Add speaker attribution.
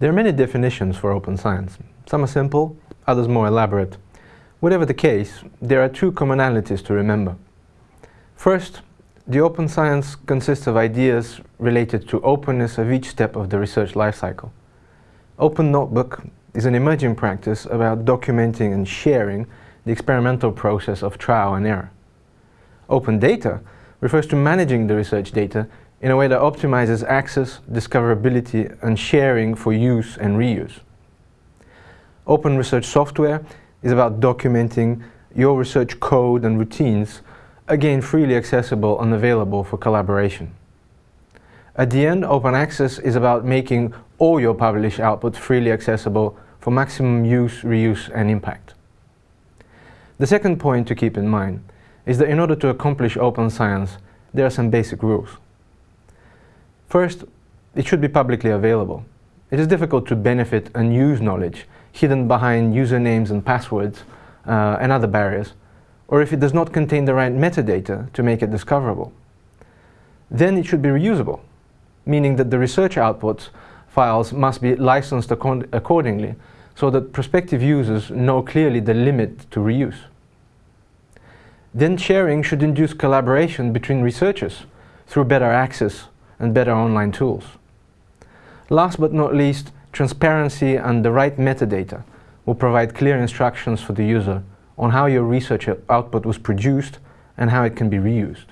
Speaker 1: There are many definitions for open science. Some are simple, others more elaborate. Whatever the case, there are two commonalities to remember. First, the open science consists of ideas related to openness of each step of the research lifecycle. Open Notebook is an emerging practice about documenting and sharing the experimental process of trial and error. Open data refers to managing the research data in a way that optimizes access, discoverability and sharing for use and reuse. Open research software is about documenting your research code and routines, again freely accessible and available for collaboration. At the end, open access is about making all your published output freely accessible for maximum use, reuse and impact. The second point to keep in mind is that in order to accomplish open science, there are some basic rules. First, it should be publicly available. It is difficult to benefit and use knowledge hidden behind usernames and passwords uh, and other barriers, or if it does not contain the right metadata to make it discoverable. Then it should be reusable, meaning that the research outputs files must be licensed accordingly so that prospective users know clearly the limit to reuse. Then sharing should induce collaboration between researchers through better access and better online tools. Last but not least, transparency and the right metadata will provide clear instructions for the user on how your research output was produced and how it can be reused.